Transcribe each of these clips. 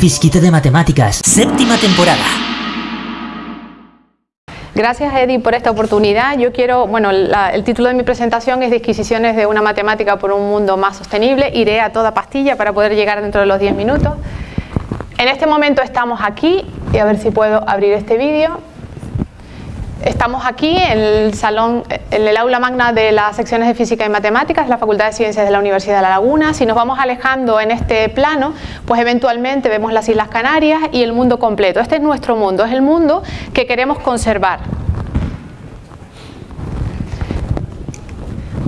fisquito de matemáticas, séptima temporada. Gracias Eddie por esta oportunidad. Yo quiero, bueno, el título de mi presentación es Disquisiciones de una matemática por un mundo más sostenible. Iré a toda pastilla para poder llegar dentro de los 10 minutos. En este momento estamos aquí, y a ver si puedo abrir este vídeo. Estamos aquí en el salón, en el aula magna de las secciones de Física y Matemáticas la Facultad de Ciencias de la Universidad de La Laguna. Si nos vamos alejando en este plano, pues eventualmente vemos las Islas Canarias y el mundo completo. Este es nuestro mundo, es el mundo que queremos conservar.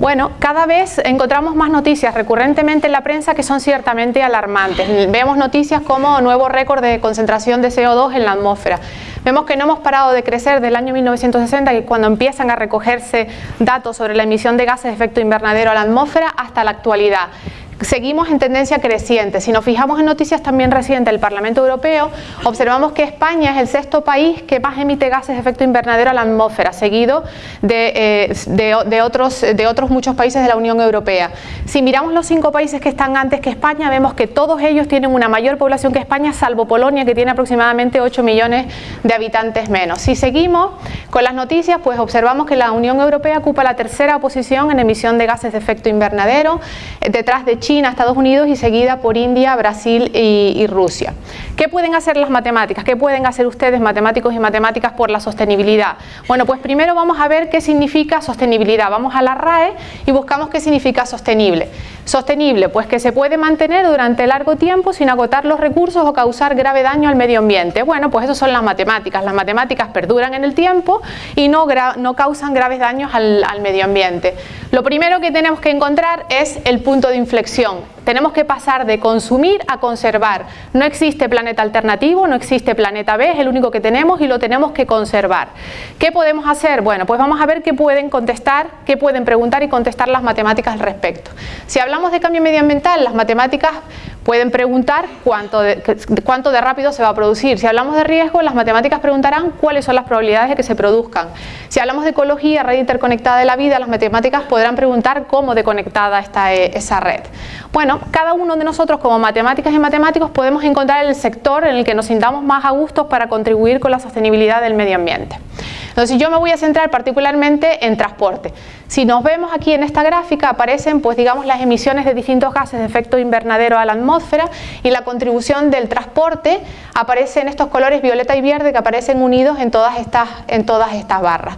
Bueno, cada vez encontramos más noticias recurrentemente en la prensa que son ciertamente alarmantes. Vemos noticias como nuevo récord de concentración de CO2 en la atmósfera. Vemos que no hemos parado de crecer del año 1960, que cuando empiezan a recogerse datos sobre la emisión de gases de efecto invernadero a la atmósfera, hasta la actualidad seguimos en tendencia creciente. Si nos fijamos en noticias también recientes del Parlamento Europeo, observamos que España es el sexto país que más emite gases de efecto invernadero a la atmósfera, seguido de, eh, otros, muchos países de la Unión Europea. Si miramos los cinco países que están antes que España, vemos que todos ellos tienen una mayor población que España, salvo Polonia, que tiene aproximadamente 8 millones de habitantes menos. Si seguimos con las noticias, pues observamos que la Unión Europea ocupa la tercera posición en emisión de gases de efecto invernadero, eh, detrás de China, Estados Unidos y seguida por India, Brasil y, Rusia. ¿Qué pueden hacer las matemáticas? ¿Qué pueden hacer ustedes, matemáticos y matemáticas, por la sostenibilidad? Bueno, pues primero vamos a ver qué significa sostenibilidad. Vamos a la RAE y buscamos qué significa sostenible. Sostenible, pues que se puede mantener durante largo tiempo sin agotar los recursos o causar grave daño al medio ambiente. Bueno, pues eso son las matemáticas. Las matemáticas perduran en el tiempo y no, no causan graves daños al, al medio ambiente. Lo primero que tenemos que encontrar es el punto de inflexión tenemos que pasar de consumir a conservar. No existe planeta alternativo, no existe planeta B, es el único que tenemos y lo tenemos que conservar. ¿Qué podemos hacer? Bueno, pues vamos a ver qué pueden contestar, qué pueden preguntar y contestar las matemáticas al respecto. Si hablamos de cambio medioambiental, las matemáticas pueden preguntar cuánto de, cuánto de rápido se va a producir. Si hablamos de riesgo, las matemáticas preguntarán cuáles son las probabilidades de que se produzcan. Si hablamos de ecología, red interconectada de la vida, las matemáticas podrán preguntar cómo de conectada está eh, esa red. Bueno, cada uno de nosotros como matemáticas y matemáticos podemos encontrar el sector en el que nos sintamos más a gusto para contribuir con la sostenibilidad del medio ambiente. Entonces yo me voy a centrar particularmente en transporte. Si nos vemos aquí en esta gráfica aparecen pues digamos las emisiones de distintos gases de efecto invernadero a la atmósfera y la contribución del transporte aparece en estos colores violeta y verde que aparecen unidos en todas estas, en todas estas barras.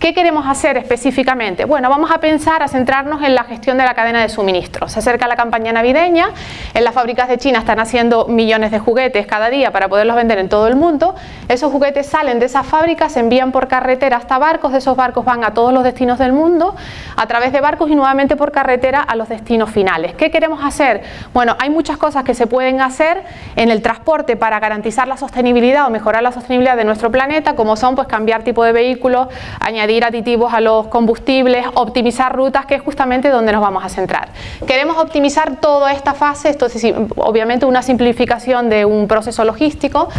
¿Qué queremos hacer específicamente? Bueno, vamos a pensar, a centrarnos en la gestión de la cadena de suministro. Se acerca la campaña navideña, en las fábricas de China están haciendo millones de juguetes cada día para poderlos vender en todo el mundo. Esos juguetes salen de esas fábricas, se envían por carretera hasta barcos, esos barcos van a todos los destinos del mundo, a través de barcos y nuevamente por carretera a los destinos finales. ¿Qué queremos hacer? Bueno, hay muchas cosas que se pueden hacer en el transporte para garantizar la sostenibilidad o mejorar la sostenibilidad de nuestro planeta, como son pues cambiar tipo de vehículos, añadir aditivos a los combustibles, optimizar rutas, que es justamente donde nos vamos a centrar. Queremos optimizar toda esta fase, esto es obviamente una simplificación de un proceso logístico,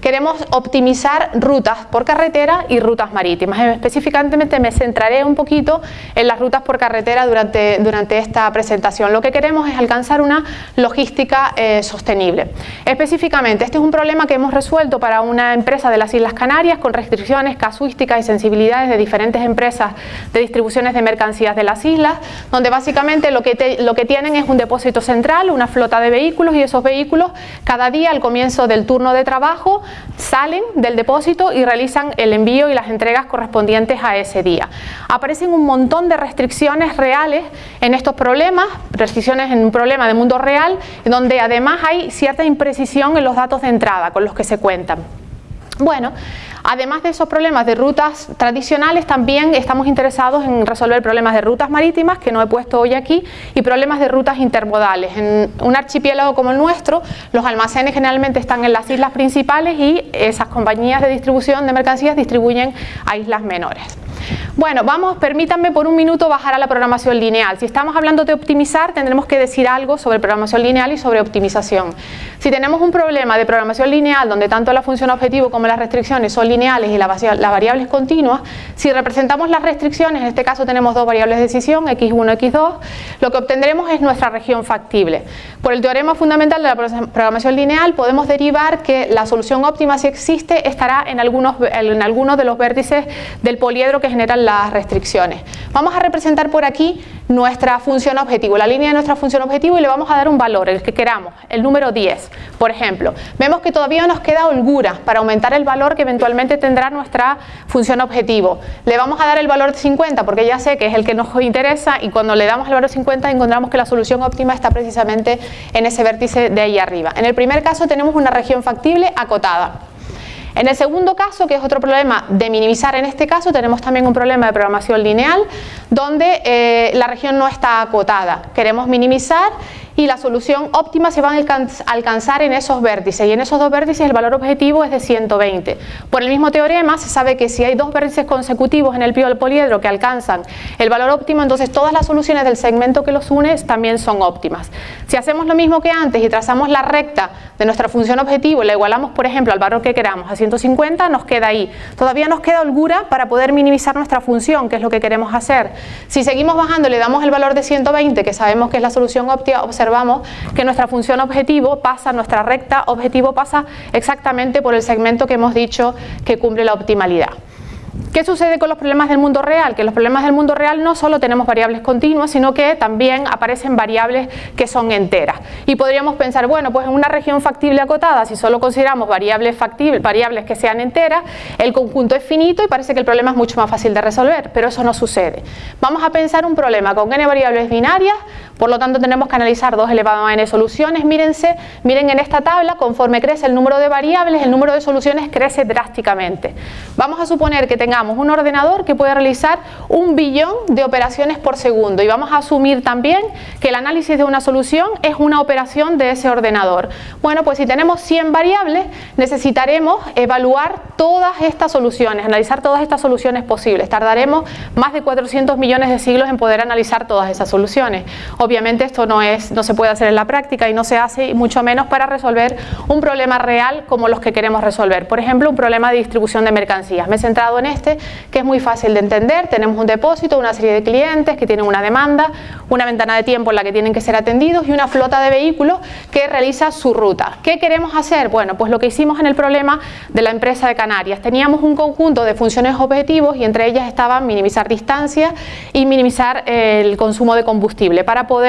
queremos optimizar rutas por carretera y rutas marítimas. Específicamente me centraré un poquito en las rutas por carretera durante, durante esta presentación. Lo que queremos es alcanzar una logística eh, sostenible. Específicamente, este es un problema que hemos resuelto para una empresa de las Islas Canarias con restricciones casuísticas y sensibilidades de diferentes empresas de distribuciones de mercancías de las islas, donde básicamente lo que, lo que tienen es un depósito central, una flota de vehículos y esos vehículos cada día al comienzo del turno de trabajo salen del depósito y realizan el envío y las entregas correspondientes a ese día. Aparecen un montón de restricciones reales en estos problemas, restricciones en un problema de mundo real, donde además hay cierta imprecisión en los datos de entrada con los que se cuentan. Bueno, además de esos problemas de rutas tradicionales, también estamos interesados en resolver problemas de rutas marítimas, que no he puesto hoy aquí, y problemas de rutas intermodales. En un archipiélago como el nuestro, los almacenes generalmente están en las islas principales y esas compañías de distribución de mercancías distribuyen a islas menores. Bueno, vamos, permítanme por un minuto bajar a la programación lineal. Si estamos hablando de optimizar, tendremos que decir algo sobre programación lineal y sobre optimización. Si tenemos un problema de programación lineal donde tanto la función objetivo como las restricciones son lineales y la, la variable es continua, si representamos las restricciones, en este caso tenemos dos variables de decisión, x1, x2, lo que obtendremos es nuestra región factible. Por el teorema fundamental de la programación lineal podemos derivar que la solución óptima si existe estará en algunos, en algunos de los vértices del poliedro que generan las restricciones. Vamos a representar por aquí nuestra función objetivo, la línea de nuestra función objetivo y le vamos a dar un valor, el que queramos, el número 10, por ejemplo. Vemos que todavía nos queda holgura para aumentar el valor que eventualmente tendrá nuestra función objetivo. Le vamos a dar el valor 50 porque ya sé que es el que nos interesa y cuando le damos el valor 50 encontramos que la solución óptima está precisamente en ese vértice de ahí arriba. En el primer caso tenemos una región factible acotada. En el segundo caso, que es otro problema de minimizar en este caso, tenemos también un problema de programación lineal donde eh, la región no está acotada. Queremos minimizar y la solución óptima se va a alcanzar en esos vértices y en esos dos vértices el valor objetivo es de 120. Por el mismo teorema se sabe que si hay dos vértices consecutivos en el poliedro que alcanzan el valor óptimo, entonces todas las soluciones del segmento que los une también son óptimas. Si hacemos lo mismo que antes y trazamos la recta de nuestra función objetivo la igualamos por ejemplo al valor que queramos a 150, nos queda ahí. Todavía nos queda holgura para poder minimizar nuestra función, que es lo que queremos hacer. Si seguimos bajando le damos el valor de 120, que sabemos que es la solución óptima, observamos que nuestra función objetivo pasa, nuestra recta objetivo pasa exactamente por el segmento que hemos dicho que cumple la optimalidad. ¿Qué sucede con los problemas del mundo real? Que los problemas del mundo real no solo tenemos variables continuas, sino que también aparecen variables que son enteras. Y podríamos pensar, bueno, pues en una región factible acotada, si solo consideramos variables, factibles, variables que sean enteras, el conjunto es finito y parece que el problema es mucho más fácil de resolver, pero eso no sucede. Vamos a pensar un problema con n variables binarias, por lo tanto tenemos que analizar 2 elevado a n soluciones. Mírense, miren en esta tabla, conforme crece el número de variables, el número de soluciones crece drásticamente. Vamos a suponer que tengamos un ordenador que puede realizar un billón de operaciones por segundo y vamos a asumir también que el análisis de una solución es una operación de ese ordenador. Bueno, pues si tenemos 100 variables necesitaremos evaluar todas estas soluciones, analizar todas estas soluciones posibles. Tardaremos más de 400 millones de siglos en poder analizar todas esas soluciones. Obviamente esto no, es, no se puede hacer en la práctica y no se hace mucho menos para resolver un problema real como los que queremos resolver. Por ejemplo, un problema de distribución de mercancías. Me he centrado en este, que es muy fácil de entender. Tenemos un depósito, una serie de clientes que tienen una demanda, una ventana de tiempo en la que tienen que ser atendidos y una flota de vehículos que realiza su ruta. ¿Qué queremos hacer? Bueno, pues lo que hicimos en el problema de la empresa de Canarias. Teníamos un conjunto de funciones objetivos y entre ellas estaban minimizar distancia y minimizar el consumo de combustible para poder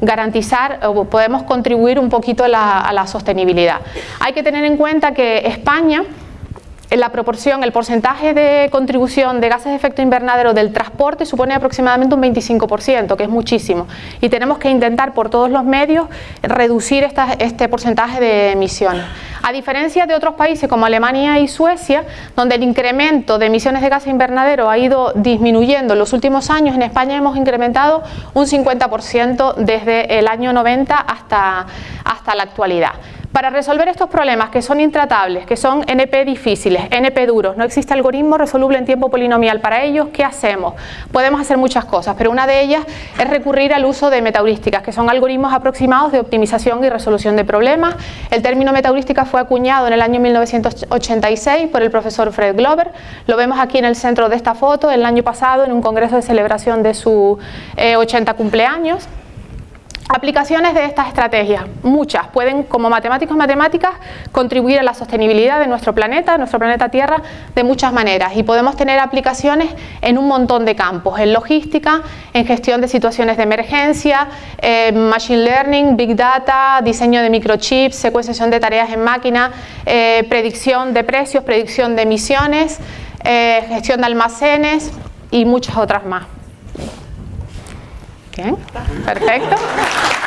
garantizar o podemos contribuir un poquito a la sostenibilidad. Hay que tener en cuenta que España la proporción, el porcentaje de contribución de gases de efecto invernadero del transporte supone aproximadamente un 25%, que es muchísimo. Y tenemos que intentar por todos los medios reducir este porcentaje de emisiones. A diferencia de otros países como Alemania y Suecia, donde el incremento de emisiones de gases invernadero ha ido disminuyendo en los últimos años, en España hemos incrementado un 50% desde el año 90 hasta, hasta la actualidad. Para resolver estos problemas que son intratables, que son NP difíciles, NP duros, no existe algoritmo resoluble en tiempo polinomial para ellos, ¿qué hacemos? Podemos hacer muchas cosas, pero una de ellas es recurrir al uso de metaheurísticas, que son algoritmos aproximados de optimización y resolución de problemas. El término metaheurística fue acuñado en el año 1986 por el profesor Fred Glover, lo vemos aquí en el centro de esta foto, el año pasado en un congreso de celebración de su 80 eh, cumpleaños. Aplicaciones de estas estrategias, muchas, pueden como matemáticos matemáticas contribuir a la sostenibilidad de nuestro planeta, nuestro planeta Tierra, de muchas maneras y podemos tener aplicaciones en un montón de campos, en logística, en gestión de situaciones de emergencia, machine learning, big data, diseño de microchips, secuenciación de tareas en máquina, eh, predicción de precios, predicción de emisiones, eh, gestión de almacenes y muchas otras más. Perfecto.